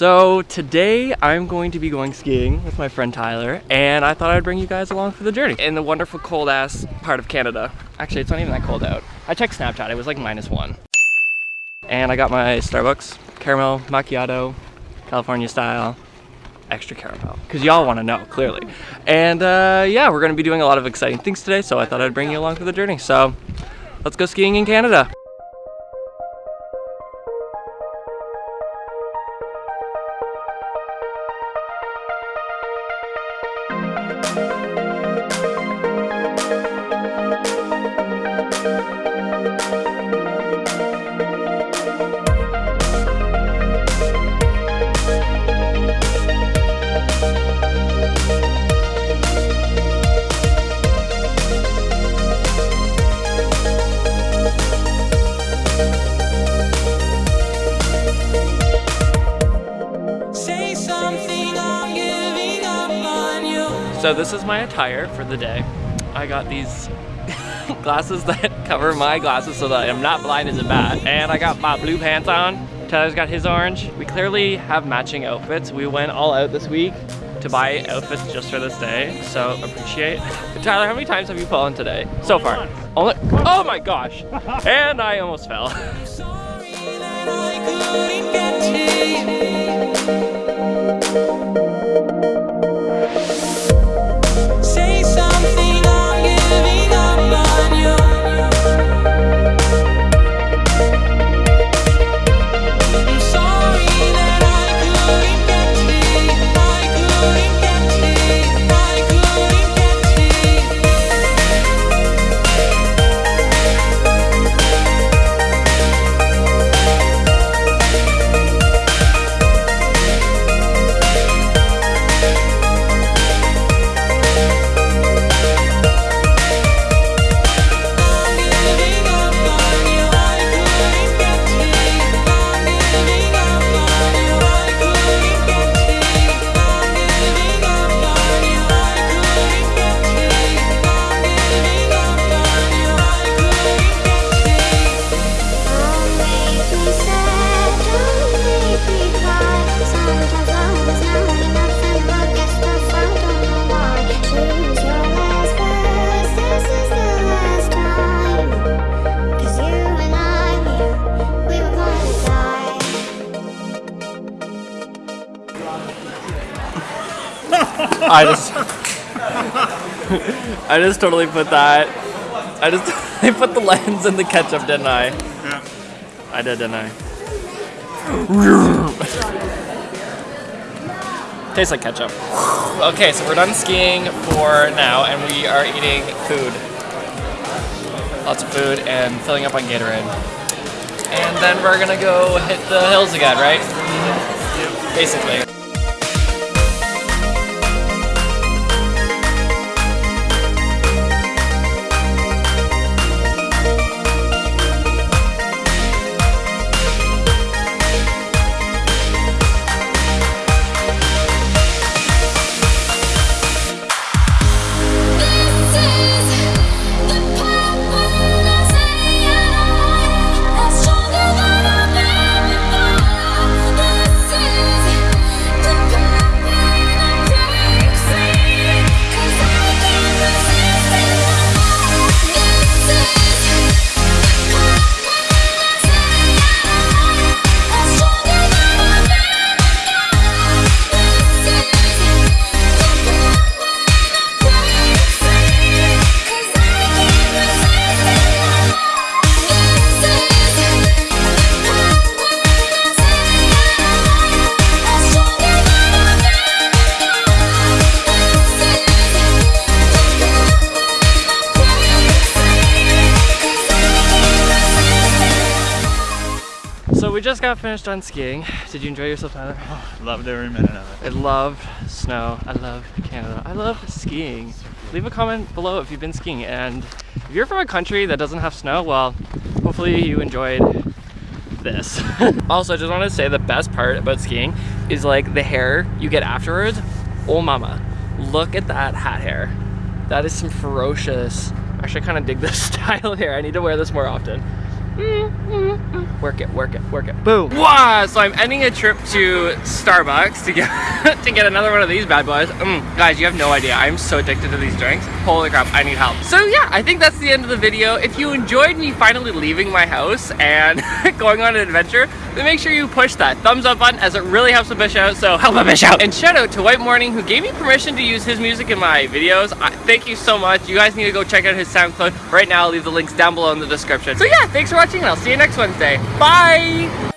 So today I'm going to be going skiing with my friend Tyler and I thought I'd bring you guys along for the journey in the wonderful cold ass part of Canada. Actually, it's not even that cold out. I checked Snapchat, it was like minus one. And I got my Starbucks caramel macchiato, California style, extra caramel because y'all want to know clearly and uh, yeah we're gonna be doing a lot of exciting things today so I thought I'd bring you along for the journey so let's go skiing in Canada So this is my attire for the day. I got these glasses that cover my glasses so that I'm not blind as a bat. And I got my blue pants on. Tyler's got his orange. We clearly have matching outfits. We went all out this week to buy outfits just for this day, so appreciate. Tyler, how many times have you fallen today? So far? Only, oh my gosh. And I almost fell. I just I just totally put that I just I put the lens in the ketchup, didn't I? Yeah. I did, didn't I? Tastes like ketchup. Okay, so we're done skiing for now and we are eating food. Lots of food and filling up on Gatorade. And then we're gonna go hit the hills again, right? Basically. So we just got finished on skiing. Did you enjoy yourself, Tyler? Oh, loved every minute of it. I love snow. I love Canada. I love skiing. Leave a comment below if you've been skiing. And if you're from a country that doesn't have snow, well, hopefully you enjoyed this. also, I just want to say the best part about skiing is like the hair you get afterwards. Oh mama, look at that hat hair. That is some ferocious, actually I kind of dig this style here. I need to wear this more often. Work it, work it, work it. Boom. Wow, so I'm ending a trip to Starbucks to get to get another one of these bad boys. Mm, guys, you have no idea. I'm so addicted to these drinks. Holy crap, I need help. So yeah, I think that's the end of the video. If you enjoyed me finally leaving my house and going on an adventure, then make sure you push that thumbs up button as it really helps a bitch out, so help a bitch out. And shout out to White Morning who gave me permission to use his music in my videos. I, thank you so much. You guys need to go check out his SoundCloud. Right now, I'll leave the links down below in the description. So yeah, thanks for watching and I'll see you next Wednesday. Bye!